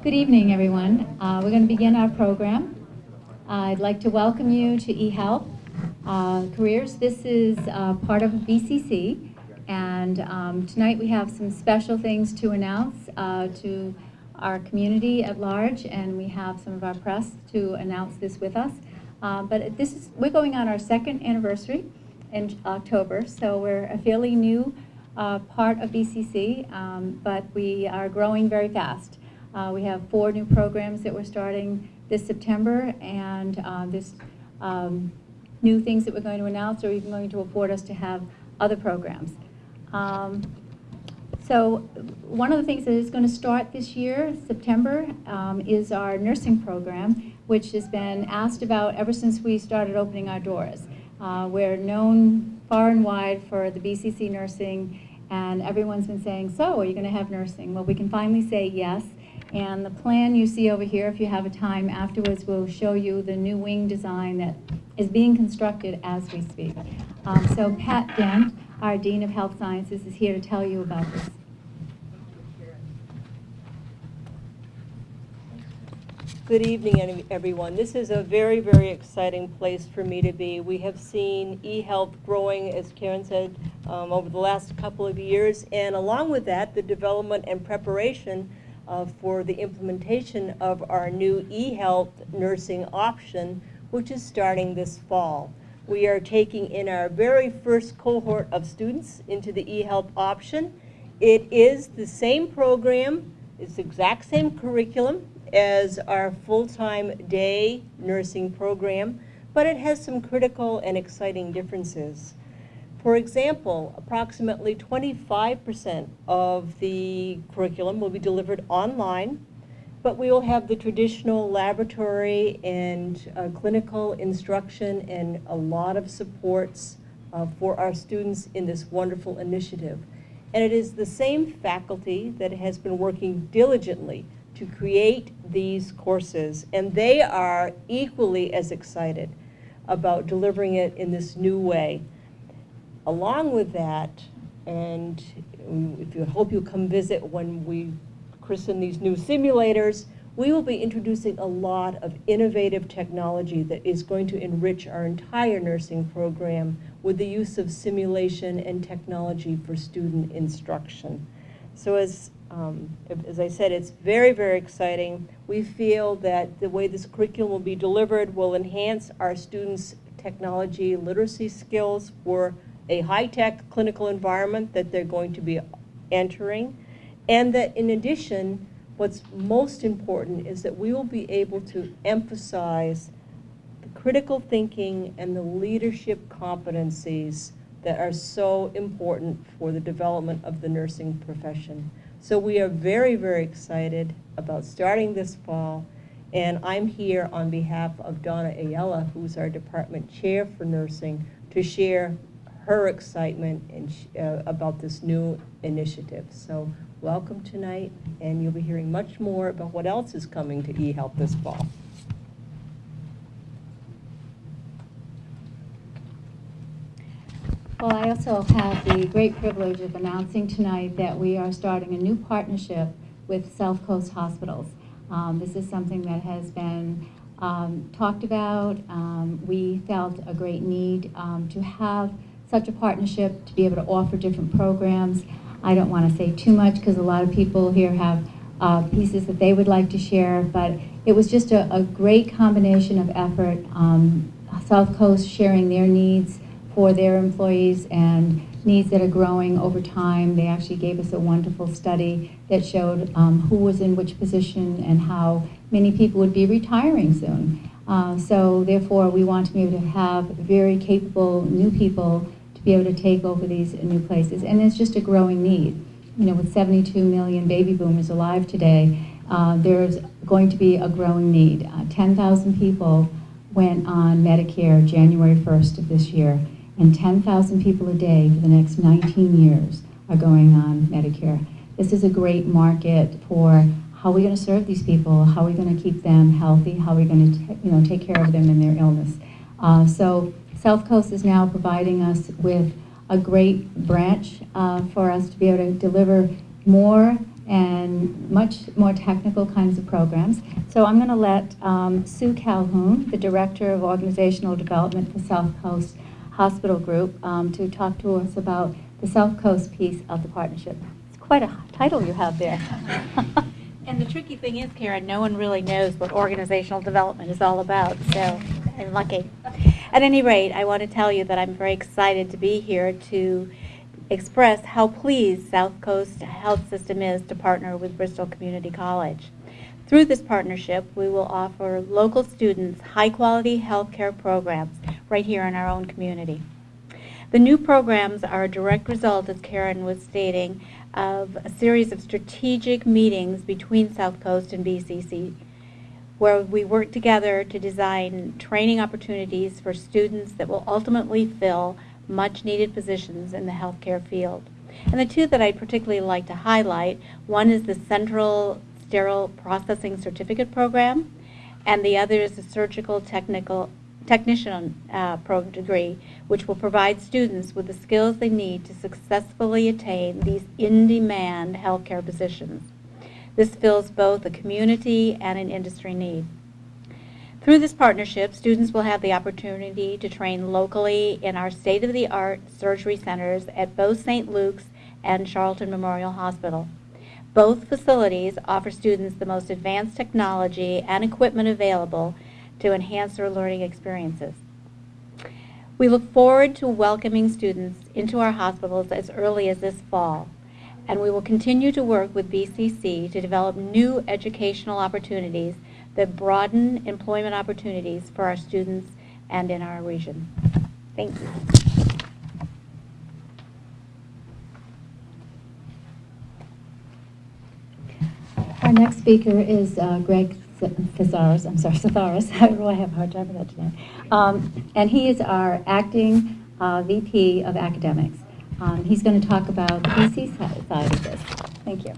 Good evening, everyone. Uh, we're going to begin our program. Uh, I'd like to welcome you to eHealth uh, Careers. This is uh, part of BCC, and um, tonight we have some special things to announce uh, to our community at large, and we have some of our press to announce this with us. Uh, but this is we're going on our second anniversary in October, so we're a fairly new part of BCC, um, but we are growing very fast. Uh, we have four new programs that we're starting this September, and uh, this um, new things that we're going to announce are even going to afford us to have other programs. Um, so one of the things that is going to start this year, September, um, is our nursing program, which has been asked about ever since we started opening our doors. Uh, we're known far and wide for the BCC nursing, and everyone's been saying, so are you going to have nursing? Well, we can finally say yes. And the plan you see over here, if you have a time afterwards, will show you the new wing design that is being constructed as we speak. Um, so Pat Dent, our Dean of Health Sciences, is here to tell you about this. Good evening, everyone. This is a very, very exciting place for me to be. We have seen eHealth growing, as Karen said, um, over the last couple of years, and along with that, the development and preparation uh, for the implementation of our new eHealth nursing option, which is starting this fall. We are taking in our very first cohort of students into the eHealth option. It is the same program, it's the exact same curriculum as our full-time day nursing program, but it has some critical and exciting differences. For example, approximately 25% of the curriculum will be delivered online, but we will have the traditional laboratory and uh, clinical instruction and a lot of supports uh, for our students in this wonderful initiative. And it is the same faculty that has been working diligently to create these courses, and they are equally as excited about delivering it in this new way along with that, and if you hope you come visit when we christen these new simulators, we will be introducing a lot of innovative technology that is going to enrich our entire nursing program with the use of simulation and technology for student instruction. So as, um, as I said, it's very, very exciting. We feel that the way this curriculum will be delivered will enhance our students' technology literacy skills for a high-tech clinical environment that they're going to be entering, and that in addition, what's most important is that we will be able to emphasize the critical thinking and the leadership competencies that are so important for the development of the nursing profession. So we are very, very excited about starting this fall, and I'm here on behalf of Donna Ayala, who's our department chair for nursing, to share her excitement and uh, about this new initiative. So welcome tonight, and you'll be hearing much more about what else is coming to eHealth this fall. Well, I also have the great privilege of announcing tonight that we are starting a new partnership with South Coast Hospitals. Um, this is something that has been um, talked about. Um, we felt a great need um, to have such a partnership to be able to offer different programs. I don't want to say too much because a lot of people here have uh, pieces that they would like to share, but it was just a, a great combination of effort. Um, South Coast sharing their needs for their employees and needs that are growing over time. They actually gave us a wonderful study that showed um, who was in which position and how many people would be retiring soon. Uh, so therefore, we want to be able to have very capable new people be able to take over these new places. And it's just a growing need. You know, with 72 million baby boomers alive today, uh, there's going to be a growing need. Uh, 10,000 people went on Medicare January 1st of this year, and 10,000 people a day for the next 19 years are going on Medicare. This is a great market for how are we going to serve these people? How are we going to keep them healthy? How are we going to you know, take care of them in their illness? Uh, so South Coast is now providing us with a great branch uh, for us to be able to deliver more and much more technical kinds of programs. So I'm going to let um, Sue Calhoun, the Director of Organizational Development for South Coast Hospital Group, um, to talk to us about the South Coast piece of the partnership. It's quite a title you have there. And the tricky thing is, Karen, no one really knows what organizational development is all about, so I'm lucky. At any rate, I want to tell you that I'm very excited to be here to express how pleased South Coast Health System is to partner with Bristol Community College. Through this partnership, we will offer local students high-quality healthcare programs right here in our own community. The new programs are a direct result, as Karen was stating, of a series of strategic meetings between South Coast and BCC, where we work together to design training opportunities for students that will ultimately fill much needed positions in the healthcare field. And the two that I'd particularly like to highlight, one is the Central Sterile Processing Certificate Program, and the other is the Surgical Technical technician uh, pro degree, which will provide students with the skills they need to successfully attain these in-demand healthcare positions. This fills both a community and an industry need. Through this partnership, students will have the opportunity to train locally in our state-of-the-art surgery centers at both St. Luke's and Charlton Memorial Hospital. Both facilities offer students the most advanced technology and equipment available to enhance their learning experiences. We look forward to welcoming students into our hospitals as early as this fall, and we will continue to work with BCC to develop new educational opportunities that broaden employment opportunities for our students and in our region. Thank you. Our next speaker is uh, Greg Thesaurus, I'm sorry, Thesaurus, I really have a hard time with that today. Um, and he is our acting uh, VP of Academics. Um, he's going to talk about the side side of this. Thank you.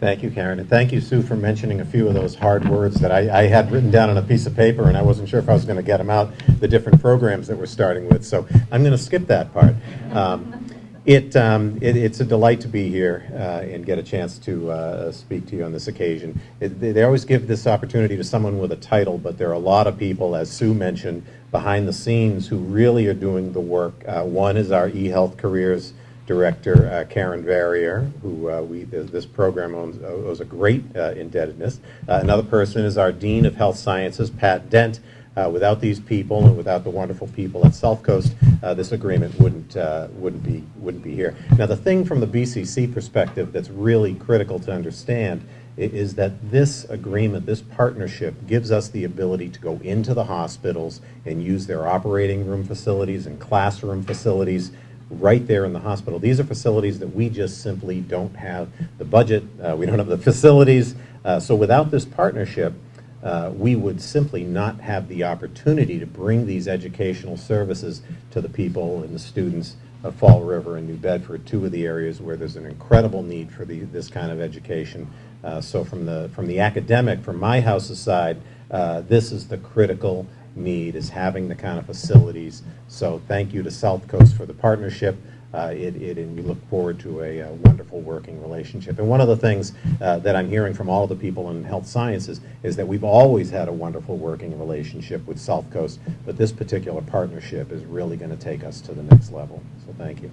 Thank you, Karen, and thank you, Sue, for mentioning a few of those hard words that I, I had written down on a piece of paper, and I wasn't sure if I was going to get them out, the different programs that we're starting with, so I'm going to skip that part. Um, it, um, it, it's a delight to be here uh, and get a chance to uh, speak to you on this occasion. It, they always give this opportunity to someone with a title, but there are a lot of people, as Sue mentioned, behind the scenes who really are doing the work. Uh, one is our eHealth Careers Director, uh, Karen Verrier, who uh, we this program owns, owes a great uh, indebtedness. Another person is our Dean of Health Sciences, Pat Dent. Uh, without these people and without the wonderful people at South Coast, uh, this agreement wouldn't uh, wouldn't be wouldn't be here. Now, the thing from the BCC perspective that's really critical to understand is that this agreement, this partnership, gives us the ability to go into the hospitals and use their operating room facilities and classroom facilities right there in the hospital. These are facilities that we just simply don't have the budget, uh, we don't have the facilities. Uh, so without this partnership, uh, we would simply not have the opportunity to bring these educational services to the people and the students of Fall River and New Bedford, two of the areas where there's an incredible need for the, this kind of education. Uh, so from the, from the academic, from my house's side, uh, this is the critical need, is having the kind of facilities. So thank you to South Coast for the partnership. Uh, it, it, and we look forward to a, uh wonderful working relationship. And one of the things uh, that I'm hearing from all the people in health sciences is that we've always had a wonderful working relationship with South Coast, but this particular partnership is really going to take us to the next level. So thank you.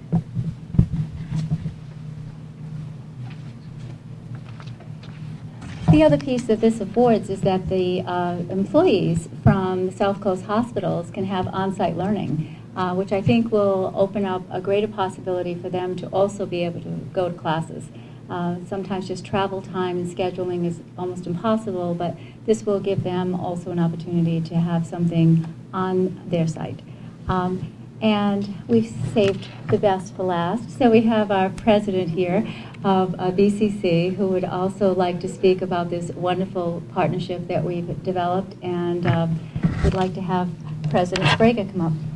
The other piece that this affords is that the uh, employees from South Coast hospitals can have on-site learning, uh, which I think will open up a greater possibility for them to also be able to go to classes. Uh, Sometimes just travel time and scheduling is almost impossible, but this will give them also an opportunity to have something on their site. Um, And we've saved the best for last. So we have our president here of uh, BCC, who would also like to speak about this wonderful partnership that we've developed, and um, would like to have President Sprague come up.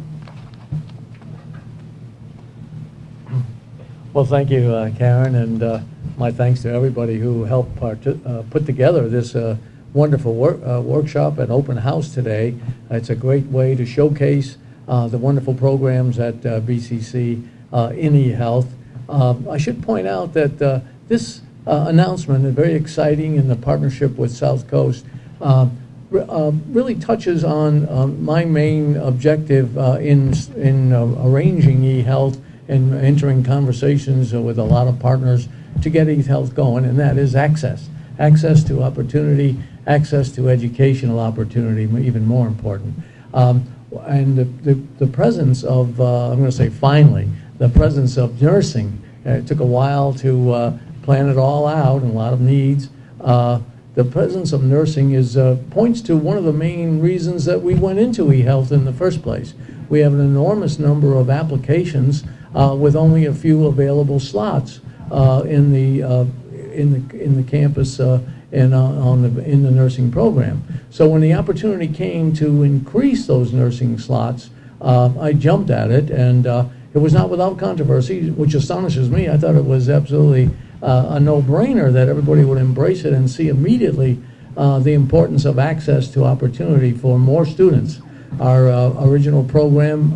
Well, thank you, uh, Karen, and uh, my thanks to everybody who helped uh, put together this uh, wonderful wor- uh, workshop and open house today. It's a great way to showcase uh, the wonderful programs at BCC in eHealth. Uh, I should point out that this announcement is very exciting in the partnership with South Coast. uh, Really touches on uh, my main objective uh, in, in uh, arranging eHealth and entering conversations with a lot of partners to get eHealth going, and that is access. Access to opportunity, access to educational opportunity, even more important. Um, And the, the the presence of, uh, I'm going to say finally, the presence of nursing. Uh, It took a while to uh, plan it all out and a lot of needs. Uh, The presence of nursing is, uh, points to one of the main reasons that we went into eHealth in the first place. We have an enormous number of applications uh, with only a few available slots uh, in the, uh, in the, in the campus uh, and on the, in the nursing program. So when the opportunity came to increase those nursing slots, uh, I jumped at it, and it was not without controversy, which astonishes me. I thought it was absolutely a no-brainer that everybody would embrace it and see immediately the importance of access to opportunity for more students. Our original program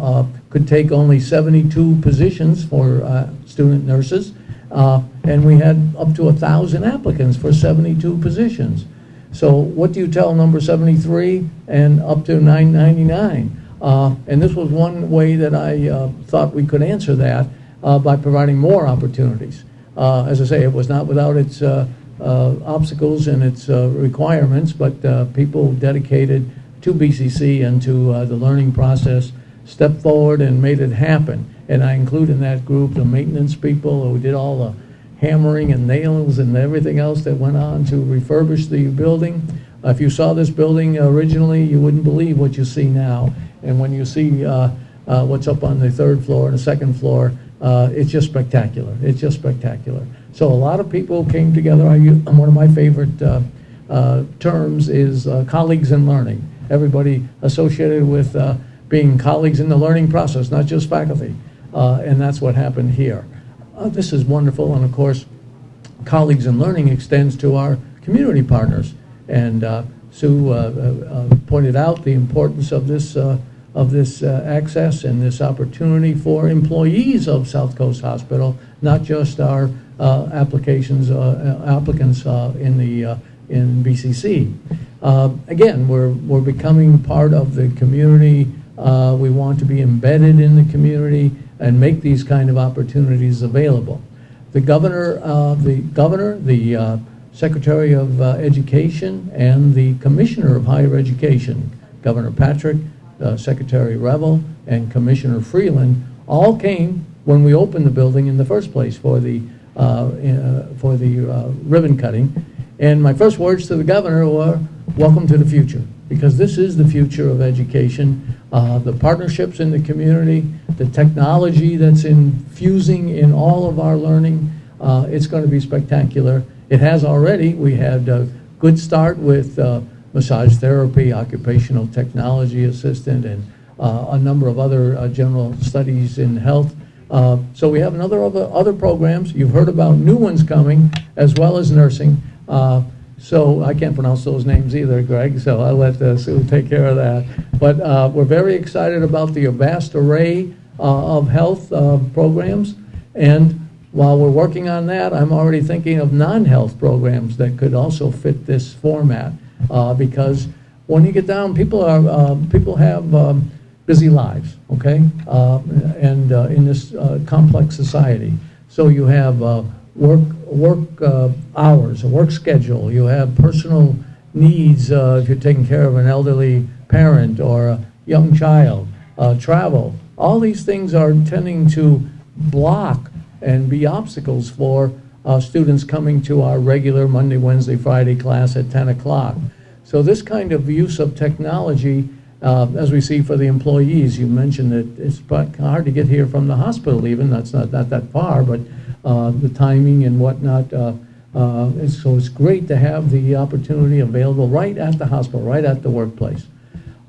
could take only 72 positions for uh, student nurses, uh, and we had up to 1,000 applicants for 72 positions. So what do you tell number 73 and up to 999? Uh, And this was one way that I uh, thought we could answer that uh, by providing more opportunities. Uh, As I say, it was not without its obstacles and its requirements, but people dedicated to BCC and to the learning process stepped forward and made it happen. And I include in that group the maintenance people who did all the hammering and nails and everything else that went on to refurbish the building. Uh, If you saw this building originally, you wouldn't believe what you see now. And when you see uh, uh, what's up on the third floor and the second floor, uh, it's just spectacular. It's just spectacular. So a lot of people came together. I One of my favorite uh, terms is colleagues in learning. Everybody associated with being colleagues in the learning process, not just faculty. Uh, And that's what happened here. Uh, This is wonderful, and of course, colleagues in learning extends to our community partners. And uh, Sue uh, uh, pointed out the importance of this, uh, of this uh, access and this opportunity for employees of South Coast Hospital, not just our uh, applications, uh, applicants uh, in the, uh, in BCC. Uh, Again, we're, we're becoming part of the community. Uh, We want to be embedded in the community and make these kind of opportunities available. The governor, uh, the governor, the uh, Secretary of uh, Education, and the Commissioner of Higher Education, Governor Patrick, uh, Secretary Reville, and Commissioner Freeland, all came when we opened the building in the first place for the, uh, for the ribbon cutting. And my first words to the governor were, welcome to the future, because this is the future of education. Uh, The partnerships in the community, the technology that's infusing in all of our learning, uh, it's going to be spectacular. It has already. We had a good start with uh, massage therapy, occupational technology assistant, and uh, a number of other uh, general studies in health. So we have another other other programs. You've heard about new ones coming, as well as nursing. So I can't pronounce those names either, Greg, so I'll let uh, Sue take care of that. But uh, we're very excited about the vast array uh, of health uh, programs. And while we're working on that, I'm already thinking of non-health programs that could also fit this format. uh, Because when you get down, people are, uh, people have um, busy lives, okay? Uh, And in this complex society. So you have work, work uh, hours, a work schedule, you have personal needs, uh, if you're taking care of an elderly parent or a young child, uh, travel. All these things are tending to block and be obstacles for uh, students coming to our regular Monday, Wednesday, Friday class at 10 o'clock. So this kind of use of technology, uh, as we see for the employees, you mentioned that it's hard to get here from the hospital even, that's not, not that far, but the timing and whatnot. uh, uh, and So it's great to have the opportunity available right at the hospital, right at the workplace.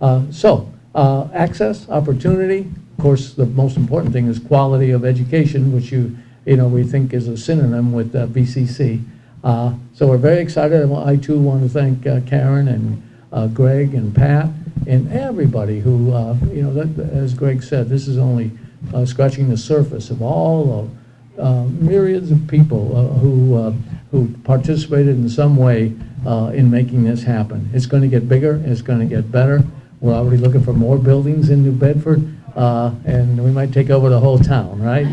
Uh, So, uh, access, opportunity, of course, the most important thing is quality of education, which you, you know, we think is a synonym with uh, BCC. Uh, So we're very excited, I too want to thank uh, Karen and uh, Greg and Pat and everybody who, uh, you know, that, as Greg said, this is only uh, scratching the surface of all of uh, myriads of people uh, who, uh, who participated in some way uh, in making this happen. It's going to get bigger, it's going to get better. We're already looking for more buildings in New Bedford, uh, and we might take over the whole town, right?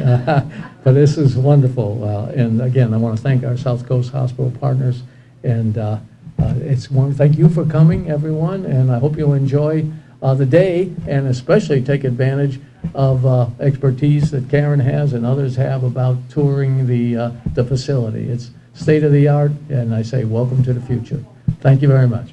But this is wonderful. uh, And again, I want to thank our South Coast Hospital partners, and uh, uh, it's one, thank you for coming, everyone, and I hope you'll enjoy uh, the day, and especially take advantage of uh, expertise that Karen has and others have about touring the, uh, the facility. It's state-of-the-art, and I say, welcome to the future. Thank you very much.